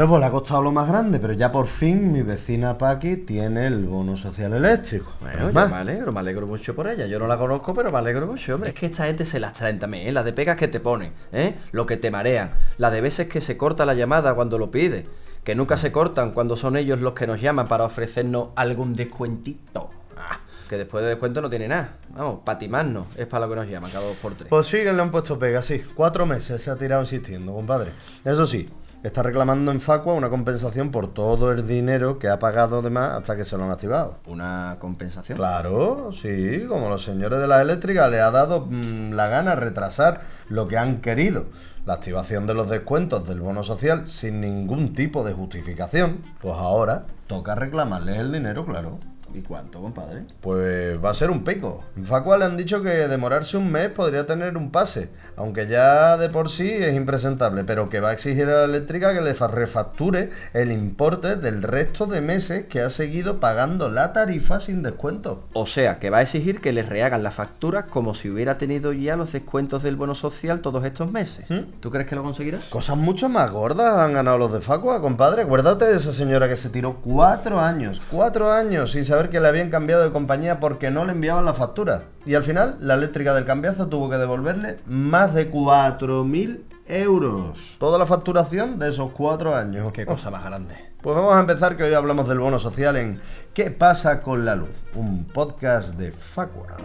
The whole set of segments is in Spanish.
Bueno, pues le ha costado lo más grande, pero ya por fin mi vecina Paqui tiene el bono social eléctrico. Bueno, yo me alegro, me alegro mucho por ella. Yo no la conozco, pero me alegro mucho, hombre. Es que esta gente se las traen también, ¿eh? La de pegas que te ponen, ¿eh? Lo que te marean. La de veces que se corta la llamada cuando lo pide. Que nunca se cortan cuando son ellos los que nos llaman para ofrecernos algún descuentito. Ah, que después de descuento no tiene nada. Vamos, para timarnos. Es para lo que nos llaman cada dos por tres. Pues sí, que le han puesto pega, sí. Cuatro meses se ha tirado insistiendo, compadre. Eso sí, está reclamando en Facua una compensación por todo el dinero que ha pagado de más hasta que se lo han activado. Una compensación. Claro, sí, como los señores de las eléctricas le ha dado mm, la gana retrasar lo que han querido. La activación de los descuentos del bono social sin ningún tipo de justificación, pues ahora toca reclamarles el dinero, claro. ¿Y cuánto, compadre? Pues va a ser un pico. En Facua le han dicho que demorarse un mes podría tener un pase, aunque ya de por sí es impresentable, pero que va a exigir a la eléctrica que le fa- refacture el importe del resto de meses que ha seguido pagando la tarifa sin descuento. O sea, que va a exigir que les rehagan la factura como si hubiera tenido ya los descuentos del bono social todos estos meses. ¿Mm? ¿Tú crees que lo conseguirás? Cosas mucho más gordas han ganado los de Facua, compadre. Acuérdate de esa señora que se tiró cuatro años, cuatro años sin saber que le habían cambiado de compañía porque no le enviaban la factura. Y al final, la eléctrica del cambiazo tuvo que devolverle más de 4.000 euros. Toda la facturación de esos cuatro años. Qué cosa más grande. Pues vamos a empezar que hoy hablamos del bono social en ¿Qué pasa con la luz? Un podcast de Facua.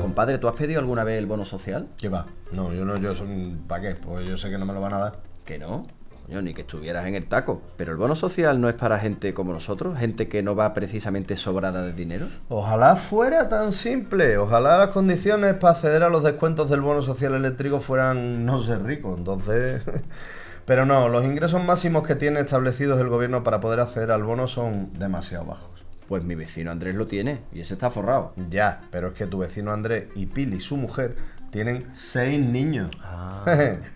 Compadre, ¿tú has pedido alguna vez el bono social? ¿Qué va? No, yo no, yo soy... ¿Para qué? Pues yo sé que no me lo van a dar. Que no. Coño, ni que estuvieras en el taco. Pero el bono social no es para gente como nosotros, gente que no va precisamente sobrada de dinero. Ojalá fuera tan simple. Ojalá las condiciones para acceder a los descuentos del bono social eléctrico fueran no ser rico. Entonces. Pero no, los ingresos máximos que tiene establecidos el gobierno para poder acceder al bono son demasiado bajos. Pues mi vecino Andrés lo tiene y ese está forrado. Ya, pero es que tu vecino Andrés y Pili, su mujer, tienen seis niños.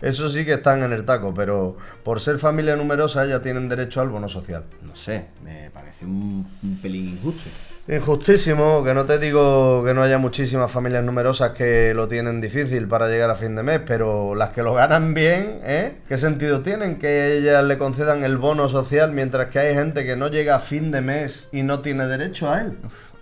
Eso sí que están en el taco, pero por ser familia numerosa ya tienen derecho al bono social. No sé, me parece un, un pelín injusto. Injustísimo, que no te digo que no haya muchísimas familias numerosas que lo tienen difícil para llegar a fin de mes, pero las que lo ganan bien, ¿eh? ¿Qué sentido tienen que ellas le concedan el bono social mientras que hay gente que no llega a fin de mes y no tiene derecho a él?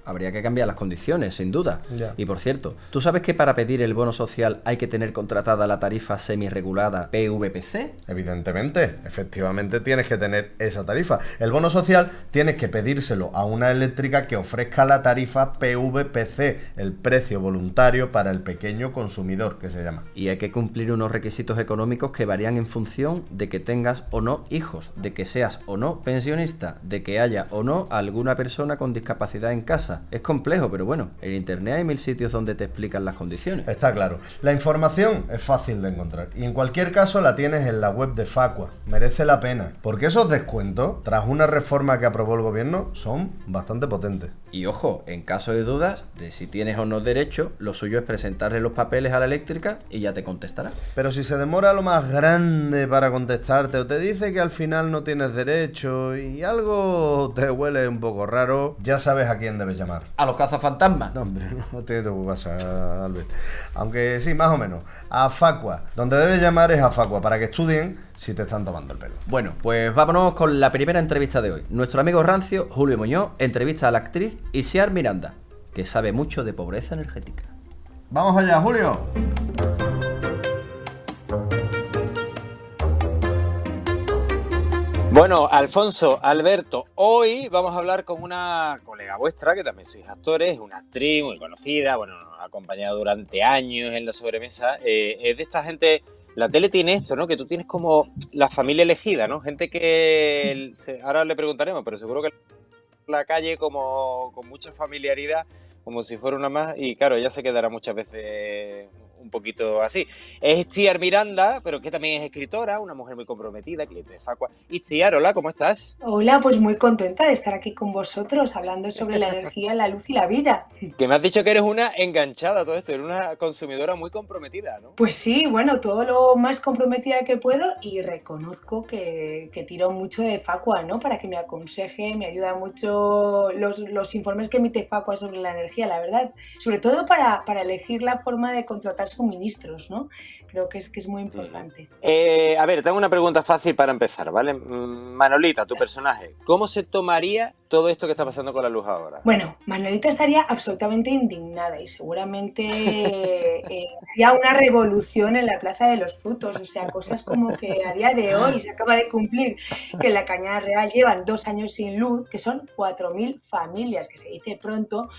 Habría que cambiar las condiciones, sin duda. Y por cierto, ¿tú sabes que para pedir el bono social hay que tener contratada la tarifa semi-regulada PVPC? Evidentemente, efectivamente tienes que tener esa tarifa. El bono social tienes que pedírselo a una eléctrica que ofrezca la tarifa PVPC, el precio voluntario para el pequeño consumidor, que se llama. Y hay que cumplir unos requisitos económicos que varían en función de que tengas o no hijos, de que seas o no pensionista, de que haya o no alguna persona con discapacidad en casa. Es complejo, pero bueno, en internet hay mil sitios donde te explican las condiciones. Está claro. La información es fácil de encontrar y en cualquier caso la tienes en la web de Facua. Merece la pena. Porque esos descuentos, tras una reforma que aprobó el gobierno, son bastante potentes. Y ojo, en caso de dudas de si tienes o no derecho, lo suyo es presentarle los papeles a la eléctrica y ya te contestará. Pero si se demora lo más grande para contestarte o te dice que al final no tienes derecho y algo te huele un poco raro, ya sabes a quién debes llamar. A los cazafantasmas. No, hombre, no tiene tu casa, Albert. Aunque sí, más o menos. A Facua. Donde debes llamar es a Facua para que estudien si te están tomando el pelo. Bueno, pues vámonos con la primera entrevista de hoy. Nuestro amigo rancio, Julio Muñoz, entrevista a la actriz Isiar Miranda, que sabe mucho de pobreza energética. Vamos allá, Julio. Bueno, Alfonso, Alberto, hoy vamos a hablar con una colega vuestra, que también sois actores, una actriz muy conocida, bueno, nos ha acompañado durante años en la sobremesa. eh, es de esta gente, la tele tiene esto, ¿no? Que tú tienes como la familia elegida, ¿no? Gente que, ahora le preguntaremos, pero seguro que la calle como con mucha familiaridad, como si fuera una más, y claro, ella se quedará muchas veces un poquito así. Es Miranda, pero que también es escritora, una mujer muy comprometida, cliente de Facua. Itziar, hola, ¿cómo estás? Hola, pues muy contenta de estar aquí con vosotros hablando sobre la energía, la luz y la vida. Que me has dicho que eres una enganchada a todo esto, eres una consumidora muy comprometida, ¿no? Pues sí, bueno, todo lo más comprometida que puedo y reconozco que, que tiro mucho de Facua, ¿no? Para que me aconseje, me ayuda mucho los, los informes que emite Facua sobre la energía, la verdad. Sobre todo para, para elegir la forma de contratar suministros, ¿no? Que creo que es, que es muy importante. Eh, a ver, tengo una pregunta fácil para empezar, ¿vale? Mm, Manolita, tu personaje, ¿cómo se tomaría todo esto que está pasando con la luz ahora? Bueno, Manolita estaría absolutamente indignada y seguramente eh, haría una revolución en la Plaza de los Frutos, o sea, cosas como que a día de hoy se acaba de cumplir que en la Cañada Real llevan dos años sin luz, que son 4.000 familias, que se dice pronto,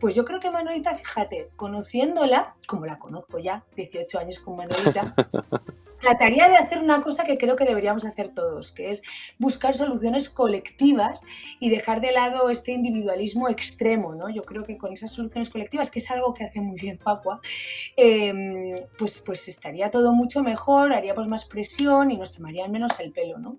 pues yo creo que Manolita, fíjate, conociéndola, como la conozco ya, 18 años con Manolita, trataría de hacer una cosa que creo que deberíamos hacer todos, que es buscar soluciones colectivas y dejar de lado este individualismo extremo, ¿no? Yo creo que con esas soluciones colectivas, que es algo que hace muy bien Facua, em, pues, pues estaría todo mucho mejor, haríamos más presión y nos tomarían menos el pelo, ¿no?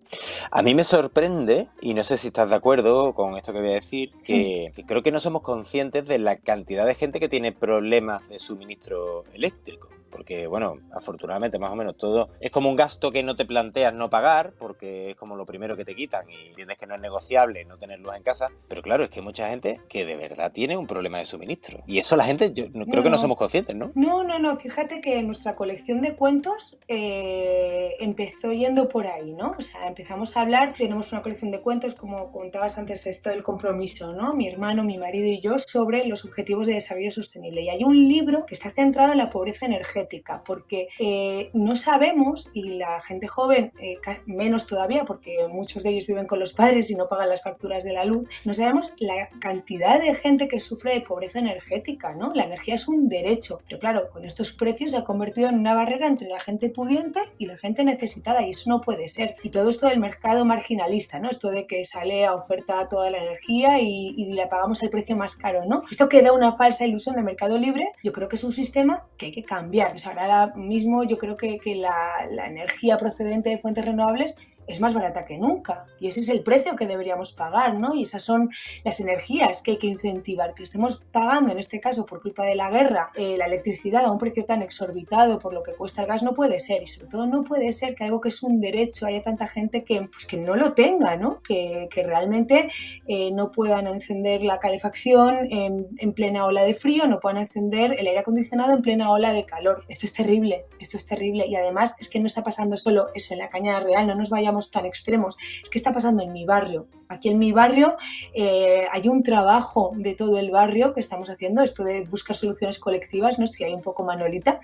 A mí me sorprende, y no sé si estás de acuerdo con esto que voy a decir, que, que creo que no somos conscientes de la cantidad de gente que tiene problemas de suministro eléctrico porque bueno, afortunadamente más o menos todo es como un gasto que no te planteas no pagar, porque es como lo primero que te quitan y entiendes que no es negociable no tener luz en casa, pero claro, es que hay mucha gente que de verdad tiene un problema de suministro. Y eso la gente, yo creo que no somos conscientes, ¿no? No, no, no, fíjate que nuestra colección de cuentos eh, empezó yendo por ahí, ¿no? O sea, empezamos a hablar, tenemos una colección de cuentos, como contabas antes, esto del compromiso, ¿no? Mi hermano, mi marido y yo sobre los objetivos de desarrollo sostenible. Y hay un libro que está centrado en la pobreza energética porque eh, no sabemos, y la gente joven eh, menos todavía, porque muchos de ellos viven con los padres y no pagan las facturas de la luz, no sabemos la cantidad de gente que sufre de pobreza energética, ¿no? La energía es un derecho, pero claro, con estos precios se ha convertido en una barrera entre la gente pudiente y la gente necesitada, y eso no puede ser. Y todo esto del mercado marginalista, ¿no? Esto de que sale a oferta toda la energía y, y la pagamos al precio más caro, ¿no? Esto que da una falsa ilusión de mercado libre, yo creo que es un sistema que hay que cambiar ahora mismo yo creo que, la, la energía procedente de fuentes renovables es más barata que nunca. Y ese es el precio que deberíamos pagar, ¿no? Y esas son las energías que hay que incentivar. Que estemos pagando, en este caso, por culpa de la guerra, eh, la electricidad a un precio tan exorbitado por lo que cuesta el gas, no puede ser. Y sobre todo no puede ser que algo que es un derecho haya tanta gente que, pues, que no lo tenga, ¿no? Que, que realmente eh, no puedan encender la calefacción en, en plena ola de frío, no puedan encender el aire acondicionado en plena ola de calor. Esto es terrible, esto es terrible. Y además es que no está pasando solo eso en la cañada real, no nos vayamos tan extremos. Es que está pasando en mi barrio. Aquí en mi barrio eh, hay un trabajo de todo el barrio que estamos haciendo, esto de buscar soluciones colectivas, ¿no? estoy ahí un poco manolita,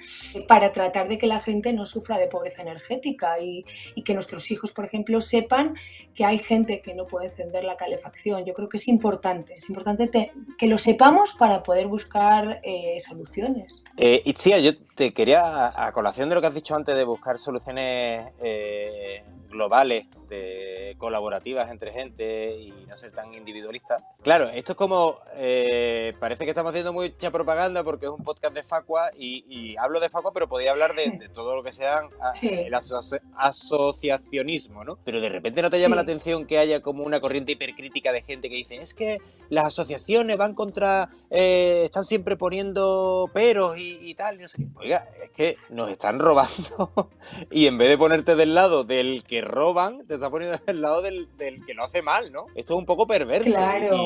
para tratar de que la gente no sufra de pobreza energética y, que nuestros hijos, por ejemplo, sepan que hay gente que no puede encender la calefacción. Yo creo que es importante, es importante que lo sepamos para poder buscar eh, soluciones. Eh, Itzia, yo te quería, a, colación de lo que has dicho antes de buscar soluciones eh, globales, de colaborativas entre gente y no ser tan individualista. Claro, esto es como, eh, parece que estamos haciendo mucha propaganda porque es un podcast de Facua y, hablo de Facua, pero podría hablar de, todo lo que sea el asociacionismo, ¿no? Pero de repente no te llama la atención que haya como una corriente hipercrítica de gente que dice, es que las asociaciones van contra, eh, están siempre poniendo peros y, tal, no sé Oiga, es que nos están robando y en vez de ponerte del lado del que roban, te está poniendo del lado del, que lo hace mal, ¿no? Esto es un poco perverso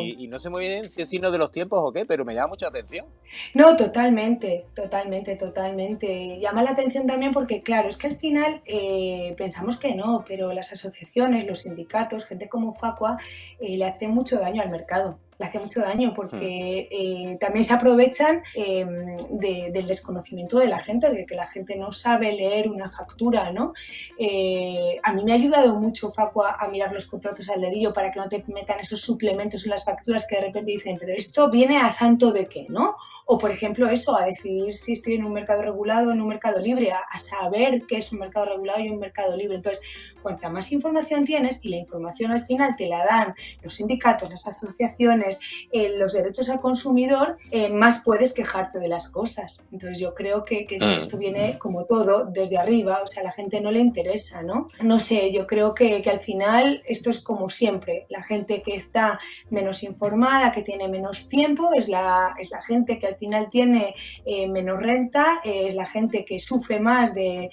y, no sé muy bien si es signo de los tiempos o qué, pero me llama mucha atención. No, totalmente, totalmente, totalmente. Llama la atención también porque, claro, es que al final eh, pensamos que no, pero las asociaciones, los sindicatos, gente como Facua, eh, le hacen mucho daño al mercado le hace mucho daño porque hmm. eh, también se aprovechan em, del desconocimiento de la gente, de que la gente no sabe leer una factura, ¿no? Eh, a mí me ha ayudado mucho, Facua, a mirar los contratos al dedillo para que no te metan esos suplementos en las facturas que de repente dicen, pero esto viene a santo de qué, ¿no? O, por ejemplo, eso, a decidir si estoy en un mercado regulado o en un mercado libre, a, saber qué es un mercado regulado y un mercado libre. Entonces, cuanta más información tienes y la información al final te la dan los sindicatos, las asociaciones, eh, los derechos al consumidor, eh, más puedes quejarte de las cosas. Entonces, yo creo que, mm. esto viene como todo desde arriba, o sea, a la gente no le interesa, ¿no? No sé, yo creo que, que al final esto es como siempre, la gente que está menos informada, que tiene menos tiempo, es la, es la gente que al final tiene eh, menos renta, es la gente que sufre más de,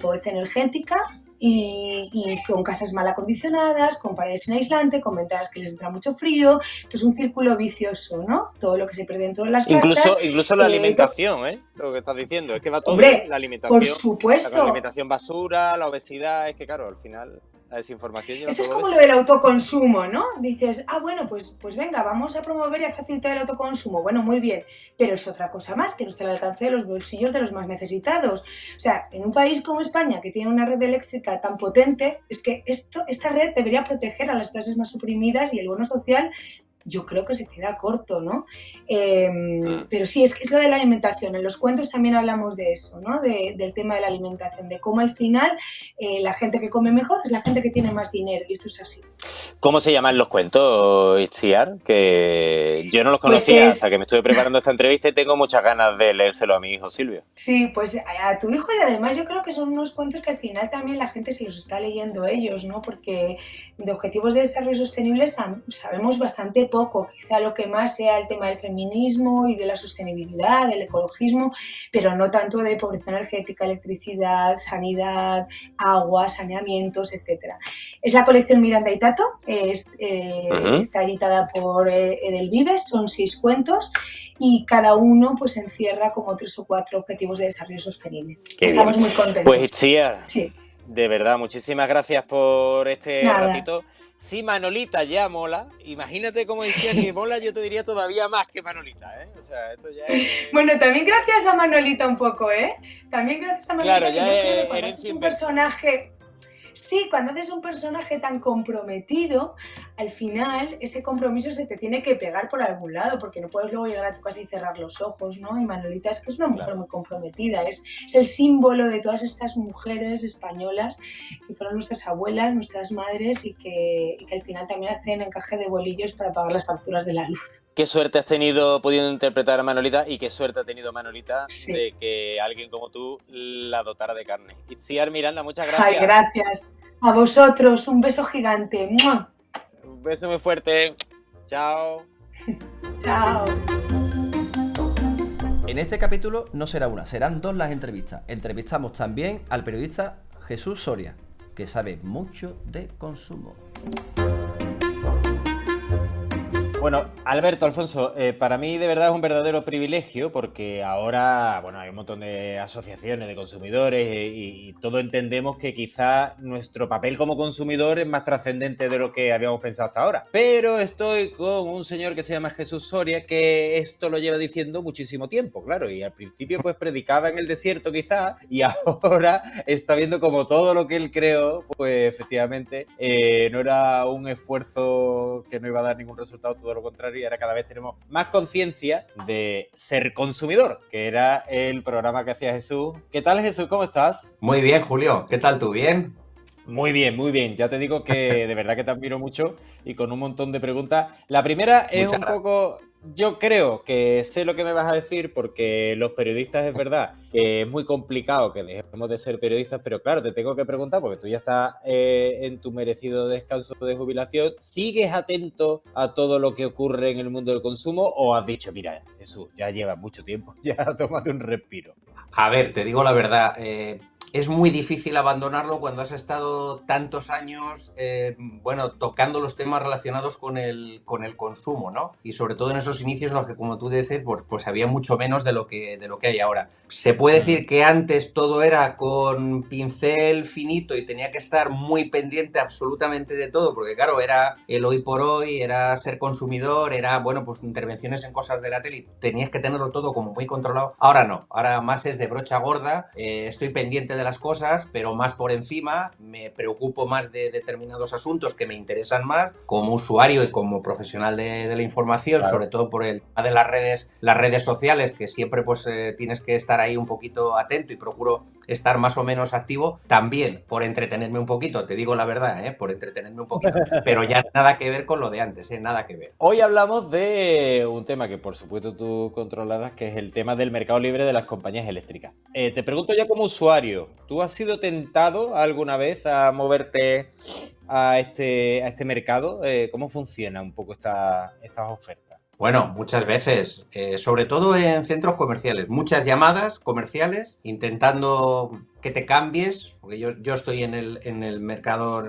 pobreza energética y, y, con casas mal acondicionadas, con paredes sin aislante, con ventanas que les entra mucho frío. Esto es un círculo vicioso, ¿no? Todo lo que se pierde dentro de las incluso, casas. Incluso la eh, alimentación, ¿eh? Lo que estás diciendo, es que va todo Hombre, la alimentación. Por supuesto. La alimentación basura, la obesidad, es que claro, al final la desinformación lleva Esto es como eso. lo del autoconsumo, ¿no? Dices, ah, bueno, pues, pues venga, vamos a promover y a facilitar el autoconsumo. Bueno, muy bien, pero es otra cosa más que no está al alcance de los bolsillos de los más necesitados. O sea, en un país como España, que tiene una red eléctrica tan potente, es que esto, esta red debería proteger a las clases más oprimidas y el bono social yo creo que se queda corto, ¿no? Eh, pero sí, es que es lo de la alimentación. En los cuentos también hablamos de eso, ¿no? De, del tema de la alimentación, de cómo al final eh, la gente que come mejor es la gente que tiene más dinero, y esto es así. ¿Cómo se llaman los cuentos, Itziar? Que yo no los conocía Pues es- hasta que me estuve preparando esta entrevista y tengo muchas ganas de leérselo a mi hijo Silvio. Sí, pues a, tu hijo y además yo creo que son unos cuentos que al final también la gente se los está leyendo ellos, ¿no? Porque de objetivos de desarrollo sostenible sabemos bastante poco. Quizá lo que más sea el tema del feminismo y de la sostenibilidad, del ecologismo, pero no tanto de pobreza energética, electricidad, sanidad, agua, saneamientos, etcétera. Es la colección Miranda y Tato, es, eh, está editada por eh, Edelvives, son seis cuentos y cada uno pues encierra como tres o cuatro objetivos de desarrollo sostenible. Qué Estamos muy contentos. Pues Itziar, sí. de verdad, muchísimas gracias por este Nada. ratito. Si Manolita ya mola, imagínate cómo Itziar que mola, yo te diría todavía más que Manolita, ¿eh? O sea, esto ya es... Bueno, también gracias a Manolita un poco, ¿eh? También gracias a Manolita. Claro, que ya que es cuando herencia haces un personaje. Sí, cuando haces un personaje tan comprometido, al final ese compromiso se te tiene que pegar por algún lado, porque no puedes luego llegar a tu casa y cerrar los ojos, ¿no? Y Manolita es que es una mujer Claro. muy comprometida, es, es el símbolo de todas estas mujeres españolas que fueron nuestras abuelas, nuestras madres y que, y que al final también hacen encaje de bolillos para pagar las facturas de la luz. Qué suerte has tenido pudiendo interpretar a Manolita y qué suerte ha tenido Manolita Sí. de que alguien como tú la dotara de carne. Itziar Miranda, muchas gracias. Ay, gracias. A vosotros, un beso gigante. ¡Mua! Un beso muy fuerte. Chao. Chao. En este capítulo no será una, serán dos las entrevistas. Entrevistamos también al periodista Jesús Soria, que sabe mucho de consumo. Bueno, Alberto, Alfonso, eh, para mí de verdad es un verdadero privilegio porque ahora, bueno, hay un montón de asociaciones de consumidores eh, y, y todos entendemos que quizá nuestro papel como consumidor es más trascendente de lo que habíamos pensado hasta ahora. Pero estoy con un señor que se llama Jesús Soria que esto lo lleva diciendo muchísimo tiempo, claro, y al principio pues predicaba en el desierto quizá y ahora está viendo como todo lo que él creó, pues efectivamente eh, no era un esfuerzo que no iba a dar ningún resultado, todo lo contrario, y ahora cada vez tenemos más conciencia de ser consumidor, que era el programa que hacía Jesús. ¿Qué tal Jesús? ¿Cómo estás? Muy bien, Julio. ¿Qué tal tú? ¿Bien? Muy bien, muy bien. Ya te digo que de verdad que te admiro mucho y con un montón de preguntas. La primera es Muchas un gracias. poco... Yo creo que sé lo que me vas a decir porque los periodistas es verdad que es muy complicado que dejemos de ser periodistas, pero claro, te tengo que preguntar porque tú ya estás eh, en tu merecido descanso de jubilación. ¿Sigues atento a todo lo que ocurre en el mundo del consumo o has dicho, mira, Jesús, ya lleva mucho tiempo, ya tómate un respiro? A ver, te digo la verdad. eh, es muy difícil abandonarlo cuando has estado tantos años, eh, bueno, tocando los temas relacionados con el, con el consumo, ¿no? Y sobre todo en esos inicios en los que, como tú dices, pues, pues había mucho menos de lo, que, de lo que hay ahora. Se puede decir que antes todo era con pincel finito y tenía que estar muy pendiente absolutamente de todo, porque claro, era el hoy por hoy, era ser consumidor, era, bueno, pues intervenciones en cosas de la tele, y tenías que tenerlo todo como muy controlado. Ahora no, ahora más es de brocha gorda, eh, estoy pendiente de las cosas, pero más por encima, me preocupo más de determinados asuntos que me interesan más como usuario y como profesional de, de la información, Claro. sobre todo por el tema de las redes, las redes sociales, que siempre pues eh, tienes que estar ahí un poquito atento y procuro estar más o menos activo, también por entretenerme un poquito, te digo la verdad, ¿eh? por entretenerme un poquito, pero ya nada que ver con lo de antes, ¿eh? nada que ver. Hoy hablamos de un tema que por supuesto tú controlarás, que es el tema del mercado libre de las compañías eléctricas. Eh, te pregunto ya como usuario, ¿tú has sido tentado alguna vez a moverte a este, a este mercado? ¿Cómo funciona un poco esta, estas ofertas? Bueno, muchas veces, eh, sobre todo en centros comerciales, muchas llamadas comerciales intentando que te cambies, porque yo, yo estoy en el, en el mercado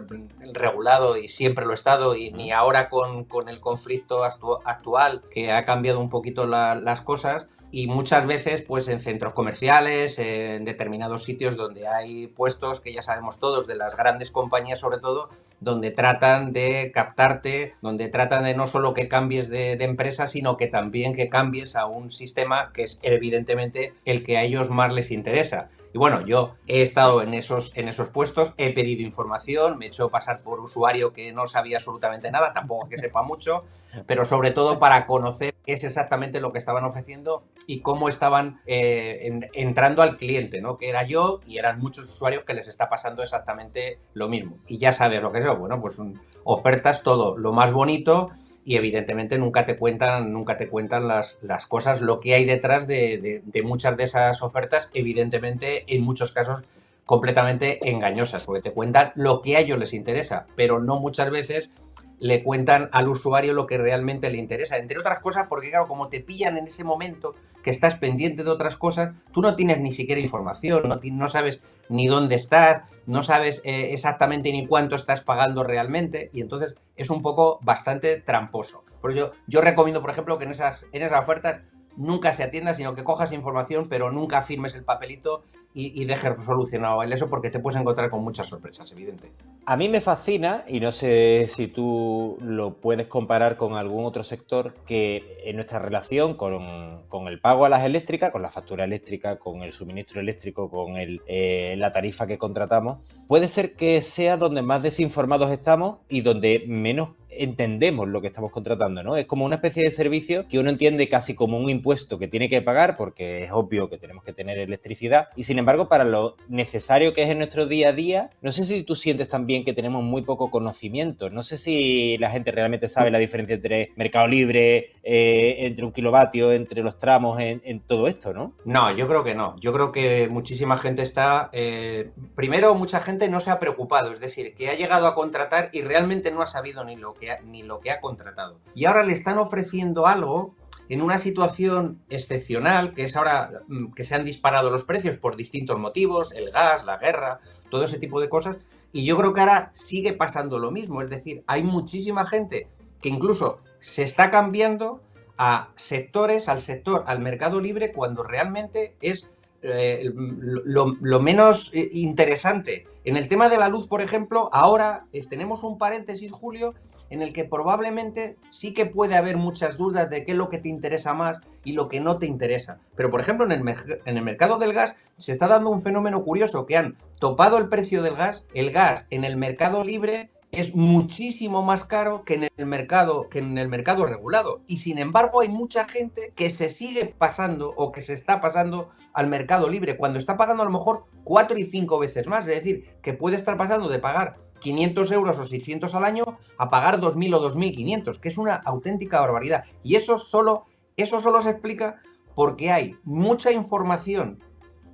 regulado y siempre lo he estado, y ni ahora con, con el conflicto actual que ha cambiado un poquito las cosas, y muchas veces pues en centros comerciales, en determinados sitios donde hay puestos que ya sabemos todos, de las grandes compañías sobre todo, donde tratan de captarte, donde tratan de no solo que cambies de, empresa, sino que también que cambies a un sistema que es evidentemente el que a ellos más les interesa. Y bueno, yo he estado en esos, en esos puestos, he pedido información, me he hecho pasar por usuario que no sabía absolutamente nada, tampoco que sepa mucho, pero sobre todo para conocer qué es exactamente lo que estaban ofreciendo y cómo estaban eh, entrando al cliente, ¿no? Que era yo y eran muchos usuarios que les está pasando exactamente lo mismo. Y ya sabes lo que es, bueno, pues ofertas todo lo más bonito y evidentemente nunca te cuentan, nunca te cuentan las, las cosas, lo que hay detrás de, muchas de esas ofertas, evidentemente en muchos casos completamente engañosas, porque te cuentan lo que a ellos les interesa, pero no muchas veces le cuentan al usuario lo que realmente le interesa. Entre otras cosas, porque claro, como te pillan en ese momento que estás pendiente de otras cosas, tú no tienes ni siquiera información, no, no sabes ni dónde estás, no sabes eh, exactamente ni cuánto estás pagando realmente y entonces es un poco bastante tramposo. Por ello, yo recomiendo, por ejemplo, que en esas, en esas ofertas nunca se atienda, sino que cojas información, pero nunca firmes el papelito y, dejes solucionado eso porque te puedes encontrar con muchas sorpresas, evidente. A mí me fascina, y no sé si tú lo puedes comparar con algún otro sector, que en nuestra relación con, con el pago a las eléctricas, con la factura eléctrica, con el suministro eléctrico, con el, eh, la tarifa que contratamos, puede ser que sea donde más desinformados estamos y donde menos entendemos lo que estamos contratando, ¿no? Es como una especie de servicio que uno entiende casi como un impuesto que tiene que pagar porque es obvio que tenemos que tener electricidad y sin embargo para lo necesario que es en nuestro día a día, no sé si tú sientes también que tenemos muy poco conocimiento, no sé si la gente realmente sabe la diferencia entre mercado libre, eh, entre un kilovatio, entre los tramos, en, todo esto, ¿no? No, yo creo que no, yo creo que muchísima gente está, eh, primero mucha gente no se ha preocupado, es decir, que ha llegado a contratar y realmente no ha sabido ni lo que ni lo que ha contratado. Y ahora le están ofreciendo algo en una situación excepcional, que es ahora mm, que se han disparado los precios por distintos motivos, el gas, la guerra, todo ese tipo de cosas, y yo creo que ahora sigue pasando lo mismo, es decir, hay muchísima gente que incluso se está cambiando a sectores, al sector, al mercado libre, cuando realmente es eh, lo, menos eh, interesante. En el tema de la luz, por ejemplo, ahora tenemos un paréntesis, Julio, en el que probablemente sí que puede haber muchas dudas de qué es lo que te interesa más y lo que no te interesa. Pero por ejemplo en el, mercado del gas se está dando un fenómeno curioso que han topado el precio del gas, el gas en el mercado libre es muchísimo más caro que en el mercado que en el mercado regulado y sin embargo hay mucha gente que se sigue pasando o que se está pasando al mercado libre cuando está pagando a lo mejor cuatro y cinco veces más, es decir, que puede estar pasando de pagar 500 euros o 600 al año a pagar 2.000 o 2.500, que es una auténtica barbaridad. Y eso solo, eso solo se explica porque hay mucha información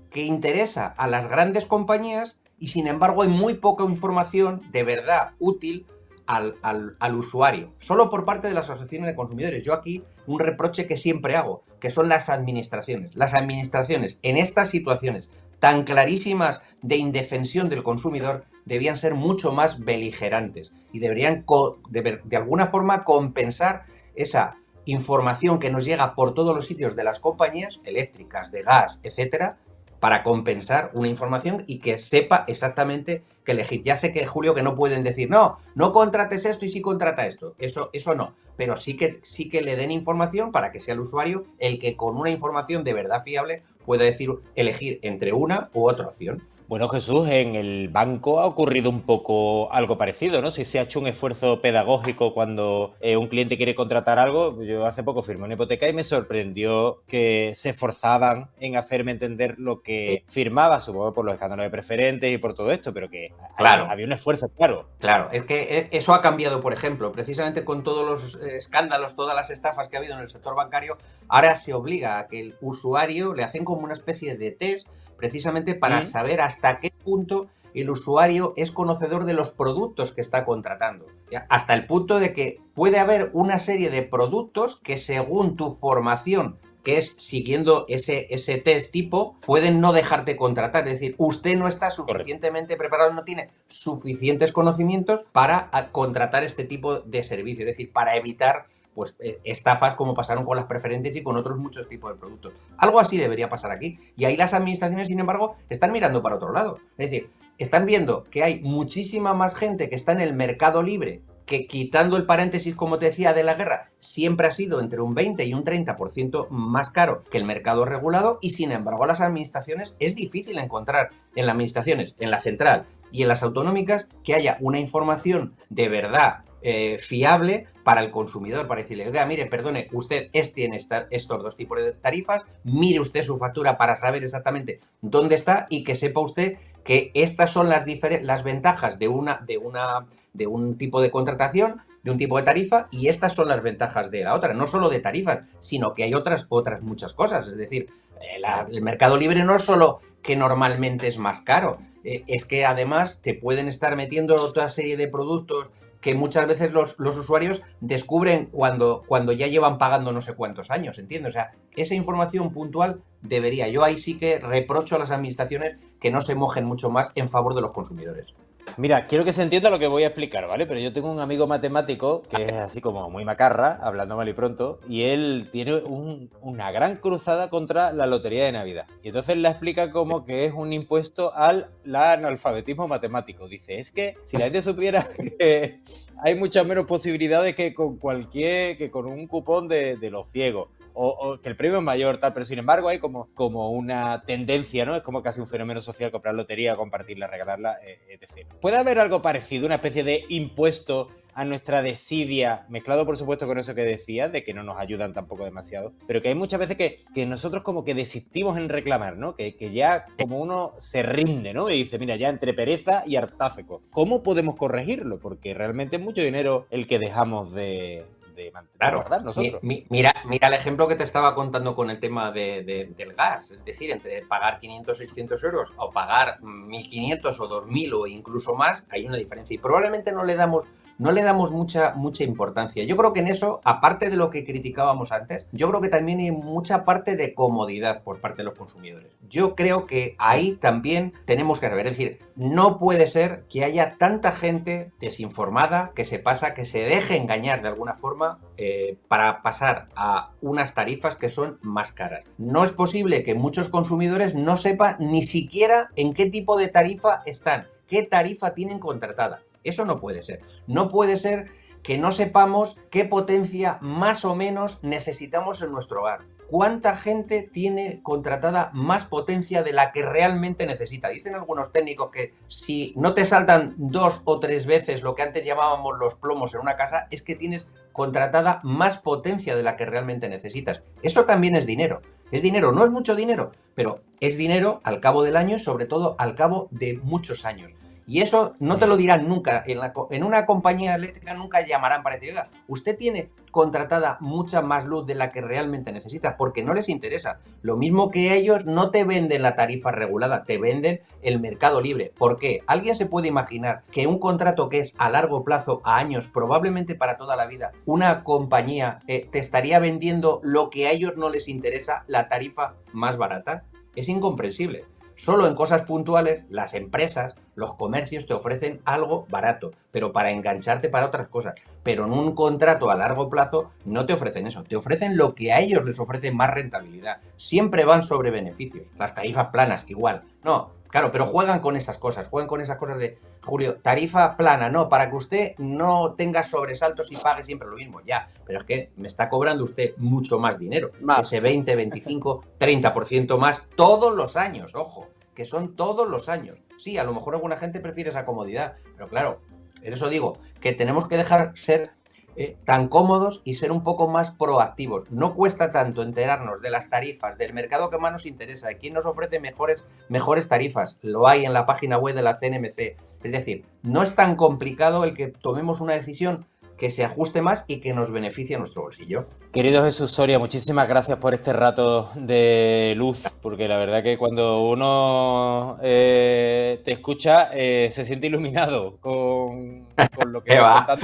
que interesa a las grandes compañías y sin embargo hay muy poca información de verdad útil al, al, usuario, solo por parte de las asociaciones de consumidores. Yo aquí un reproche que siempre hago, que son las administraciones. Las administraciones en estas situaciones tan clarísimas de indefensión del consumidor debían ser mucho más beligerantes y deberían de, alguna forma compensar esa información que nos llega por todos los sitios de las compañías eléctricas, de gas, etcétera, para compensar una información y que sepa exactamente qué elegir. Ya sé que, Julio, que no pueden decir, no, no contrates esto y sí contrata esto. Eso, eso no. Pero sí que, sí que le den información para que sea el usuario el que con una información de verdad fiable pueda decir, elegir entre una u otra opción. Bueno, Jesús, en el banco ha ocurrido un poco algo parecido, ¿no? Si se ha hecho un esfuerzo pedagógico cuando eh, un cliente quiere contratar algo, yo hace poco firmé una hipoteca y me sorprendió que se esforzaban en hacerme entender lo que firmaba, supongo por los escándalos de preferentes y por todo esto, pero que claro. había un esfuerzo, claro. Claro, es que e, eso ha cambiado, por ejemplo, precisamente con todos los eh, escándalos, todas las estafas que ha habido en el sector bancario, ahora se obliga a que el usuario le hacen como una especie de test precisamente para saber hasta qué punto el usuario es conocedor de los productos que está contratando. Hasta el punto de que puede haber una serie de productos que según tu formación que es siguiendo ese, ese test tipo, pueden no dejarte contratar. Es decir, usted no está suficientemente preparado, no tiene suficientes conocimientos para contratar este tipo de servicio. Es decir, para evitar pues eh, estafas como pasaron con las preferentes y con otros muchos tipos de productos. Algo así debería pasar aquí. Y ahí las administraciones, sin embargo, están mirando para otro lado. Es decir, están viendo que hay muchísima más gente que está en el mercado libre que quitando el paréntesis, como te decía, de la guerra, siempre ha sido entre un 20 y un 30% más caro que el mercado regulado y sin embargo las administraciones es difícil encontrar en las administraciones, en la central y en las autonómicas que haya una información de verdad eh, fiable para el consumidor, para decirle, oiga, mire, perdone, usted es, tiene estos dos tipos de tarifas, mire usted su factura para saber exactamente dónde está y que sepa usted que estas son las, las ventajas de una, de una de un tipo de contratación, de un tipo de tarifa, y estas son las ventajas de la otra. No solo de tarifas, sino que hay otras, otras muchas cosas. Es decir, eh, el mercado libre no es solo que normalmente es más caro, eh, es que además te pueden estar metiendo otra serie de productos que muchas veces los, usuarios descubren cuando, cuando ya llevan pagando no sé cuántos años, ¿entiendes? O sea, esa información puntual debería. Yo ahí sí que reprocho a las administraciones que no se mojen mucho más en favor de los consumidores. Mira, quiero que se entienda lo que voy a explicar, ¿vale? Pero yo tengo un amigo matemático que es así como muy macarra, hablando mal y pronto, y él tiene una gran cruzada contra la lotería de Navidad. Y entonces la explica como que es un impuesto al analfabetismo matemático. Dice, es que si la gente supiera que hay muchas menos posibilidades que con cualquier, que con un cupón de, de los ciegos o, que el premio es mayor, tal, pero sin embargo hay como, como una tendencia, ¿no? Es como casi un fenómeno social comprar lotería, compartirla, regalarla, eh, etc. ¿Puede haber algo parecido, una especie de impuesto a nuestra desidia, mezclado por supuesto con eso que decía, de que no nos ayudan tampoco demasiado, pero que hay muchas veces que, que nosotros como que desistimos en reclamar, ¿no? Que, que, ya como uno se rinde, ¿no? Y dice, mira, ya entre pereza y hartáfico. ¿Cómo podemos corregirlo? Porque realmente es mucho dinero el que dejamos de, claro. mira, mira el ejemplo que te estaba contando con el tema del gas. Es decir, entre pagar 500 o 600 euros o pagar 1.500 o 2.000 o incluso más, hay una diferencia. Y probablemente no le damos no le damos mucha, mucha importancia. Yo creo que en eso, aparte de lo que criticábamos antes, yo creo que también hay mucha parte de comodidad por parte de los consumidores. Yo creo que ahí también tenemos que rever. Es decir, no puede ser que haya tanta gente desinformada que se pasa, que se deje engañar de alguna forma eh, para pasar a unas tarifas que son más caras. No es posible que muchos consumidores no sepan ni siquiera en qué tipo de tarifa están, qué tarifa tienen contratada. Eso no puede ser. No puede ser que no sepamos qué potencia más o menos necesitamos en nuestro hogar. ¿Cuánta gente tiene contratada más potencia de la que realmente necesita? Dicen algunos técnicos que si no te saltan dos o tres veces lo que antes llamábamos los plomos en una casa, es que tienes contratada más potencia de la que realmente necesitas. Eso también es dinero. Es dinero, no es mucho dinero, pero es dinero al cabo del año y sobre todo al cabo de muchos años. Y eso no te lo dirán nunca. En, una compañía eléctrica nunca llamarán para decir, oiga, usted tiene contratada mucha más luz de la que realmente necesita, porque no les interesa. Lo mismo que ellos no te venden la tarifa regulada, te venden el mercado libre. ¿Por qué? ¿Alguien se puede imaginar que un contrato que es a largo plazo, a años, probablemente para toda la vida, una compañía eh, te estaría vendiendo lo que a ellos no les interesa, la tarifa más barata? Es incomprensible. Solo en cosas puntuales, las empresas, los comercios te ofrecen algo barato, pero para engancharte para otras cosas. Pero en un contrato a largo plazo no te ofrecen eso, te ofrecen lo que a ellos les ofrece más rentabilidad. Siempre van sobre beneficios. Las tarifas planas, igual. No, claro, pero juegan con esas cosas, juegan con esas cosas de, Julio, tarifa plana, no, para que usted no tenga sobresaltos y pague siempre lo mismo, ya, pero es que me está cobrando usted mucho más dinero, ese 20, 25, 30% más todos los años, ojo que son todos los años. Sí, a lo mejor alguna gente prefiere esa comodidad, pero claro, en eso digo, que tenemos que dejar ser eh, tan cómodos y ser un poco más proactivos. No cuesta tanto enterarnos de las tarifas, del mercado que más nos interesa, de quién nos ofrece mejores, mejores tarifas. Lo hay en la página web de la CNMC. Es decir, no es tan complicado el que tomemos una decisión que se ajuste más y que nos beneficie a nuestro bolsillo. Querido Jesús Soria, muchísimas gracias por este rato de luz, porque la verdad que cuando uno eh, te escucha eh, se siente iluminado con, lo que va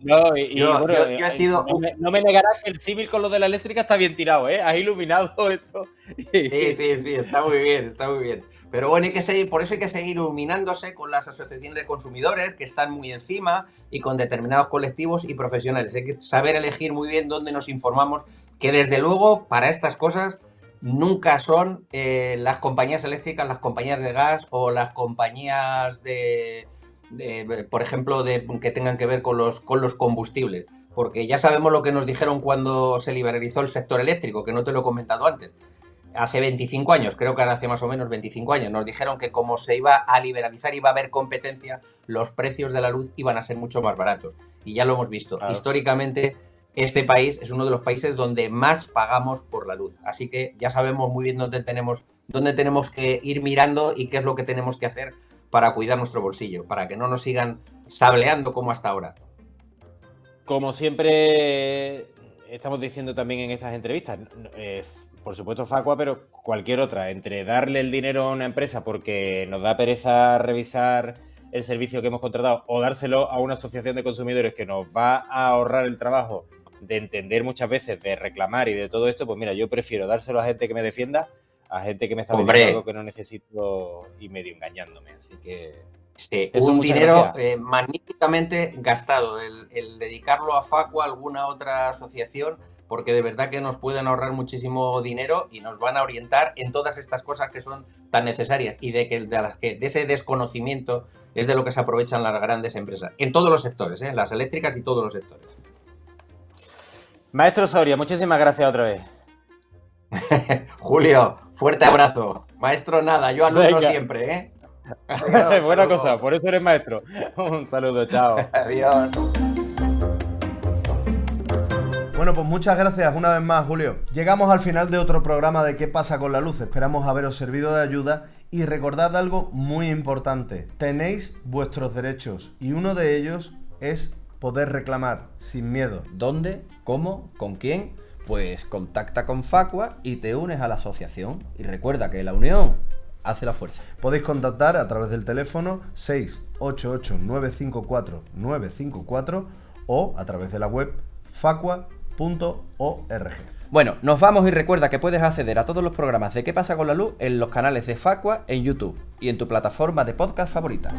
No, y, bueno, eh, sido... no, me, negarás que el símil con lo de la eléctrica está bien tirado, ¿eh? Has iluminado esto. Sí, sí, sí, está muy bien, está muy bien. Pero bueno, hay que seguir, por eso hay que seguir iluminándose con las asociaciones de consumidores que están muy encima y con determinados colectivos y profesionales. Hay que saber elegir muy bien dónde nos informamos, que desde luego para estas cosas nunca son eh, las compañías eléctricas, las compañías de gas o las compañías de, por ejemplo, de, que tengan que ver con los, con los combustibles. Porque ya sabemos lo que nos dijeron cuando se liberalizó el sector eléctrico, que no te lo he comentado antes hace 25 años, creo que ahora hace más o menos 25 años, nos dijeron que como se iba a liberalizar, iba a haber competencia, los precios de la luz iban a ser mucho más baratos. Y ya lo hemos visto. Históricamente, este país es uno de los países donde más pagamos por la luz. Así que ya sabemos muy bien dónde tenemos, dónde tenemos que ir mirando y qué es lo que tenemos que hacer para cuidar nuestro bolsillo, para que no nos sigan sableando como hasta ahora. Como siempre estamos diciendo también en estas entrevistas, por supuesto Facua, pero cualquier otra, entre darle el dinero a una empresa porque nos da pereza revisar el servicio que hemos contratado o dárselo a una asociación de consumidores que nos va a ahorrar el trabajo de entender muchas veces, de reclamar y de todo esto, pues mira, yo prefiero dárselo a gente que me defienda, a gente que me está pidiendo algo que no necesito y medio engañándome. Así que... Sí, un dinero eh, magníficamente gastado, el, el dedicarlo a Facua, alguna otra asociación, porque de verdad que nos pueden ahorrar muchísimo dinero y nos van a orientar en todas estas cosas que son tan necesarias y de, que, de, las que, de ese desconocimiento es de lo que se aprovechan las grandes empresas, en todos los sectores, ¿eh? las eléctricas y todos los sectores. Maestro Soria, muchísimas gracias otra vez. Julio, fuerte abrazo. Maestro nada, yo alumno siempre, ¿eh? Buena cosa, por eso eres maestro. Un saludo, chao. Adiós. Bueno, pues muchas gracias una vez más, Julio. Llegamos al final de otro programa de ¿Qué pasa con la luz? Esperamos haberos servido de ayuda y recordad algo muy importante. Tenéis vuestros derechos y uno de ellos es poder reclamar sin miedo. ¿Dónde? ¿Cómo? ¿Con quién? Pues contacta con Facua y te unes a la asociación. Y recuerda que la unión hace la fuerza. Podéis contactar a través del teléfono 688-954-954 o a través de la web facua.com bueno, nos vamos y recuerda que puedes acceder a todos los programas de ¿Qué pasa con la luz? en los canales de Facua en YouTube y en tu plataforma de podcast favorita.